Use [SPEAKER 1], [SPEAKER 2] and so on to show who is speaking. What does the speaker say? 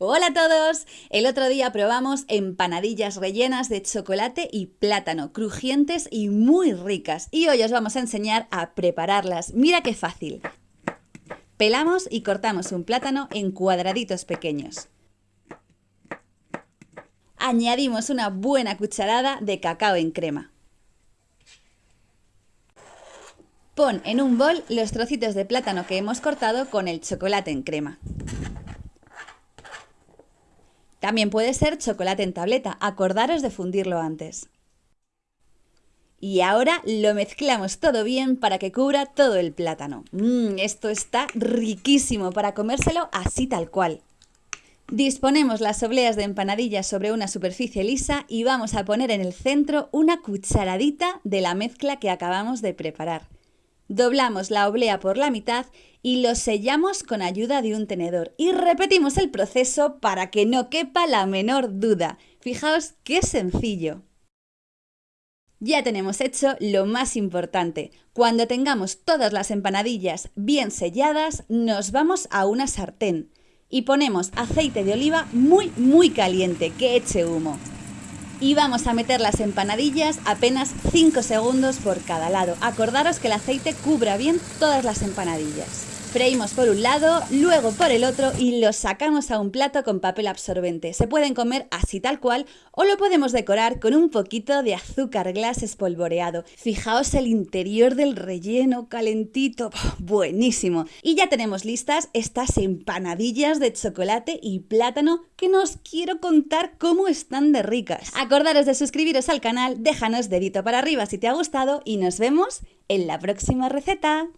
[SPEAKER 1] Hola a todos. El otro día probamos empanadillas rellenas de chocolate y plátano, crujientes y muy ricas. Y hoy os vamos a enseñar a prepararlas. Mira qué fácil. Pelamos y cortamos un plátano en cuadraditos pequeños. Añadimos una buena cucharada de cacao en crema. Pon en un bol los trocitos de plátano que hemos cortado con el chocolate en crema. También puede ser chocolate en tableta, acordaros de fundirlo antes. Y ahora lo mezclamos todo bien para que cubra todo el plátano. Mmm, esto está riquísimo para comérselo así tal cual. Disponemos las obleas de empanadillas sobre una superficie lisa y vamos a poner en el centro una cucharadita de la mezcla que acabamos de preparar. Doblamos la oblea por la mitad y lo sellamos con ayuda de un tenedor. Y repetimos el proceso para que no quepa la menor duda. Fijaos qué sencillo. Ya tenemos hecho lo más importante. Cuando tengamos todas las empanadillas bien selladas, nos vamos a una sartén y ponemos aceite de oliva muy muy caliente que eche humo y vamos a meter las empanadillas apenas 5 segundos por cada lado. Acordaros que el aceite cubra bien todas las empanadillas. Freímos por un lado, luego por el otro y los sacamos a un plato con papel absorbente. Se pueden comer así tal cual o lo podemos decorar con un poquito de azúcar glass espolvoreado. Fijaos el interior del relleno calentito, buenísimo. Y ya tenemos listas estas empanadillas de chocolate y plátano que nos quiero contar cómo están de ricas. Acordaros de suscribiros al canal, déjanos dedito para arriba si te ha gustado y nos vemos en la próxima receta.